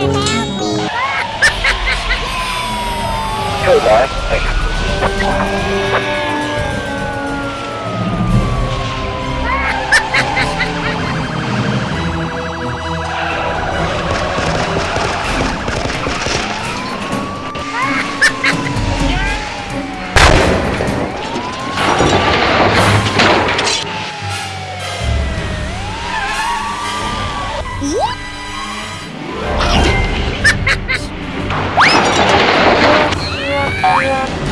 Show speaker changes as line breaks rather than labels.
Hey,
Yeah! Yeah.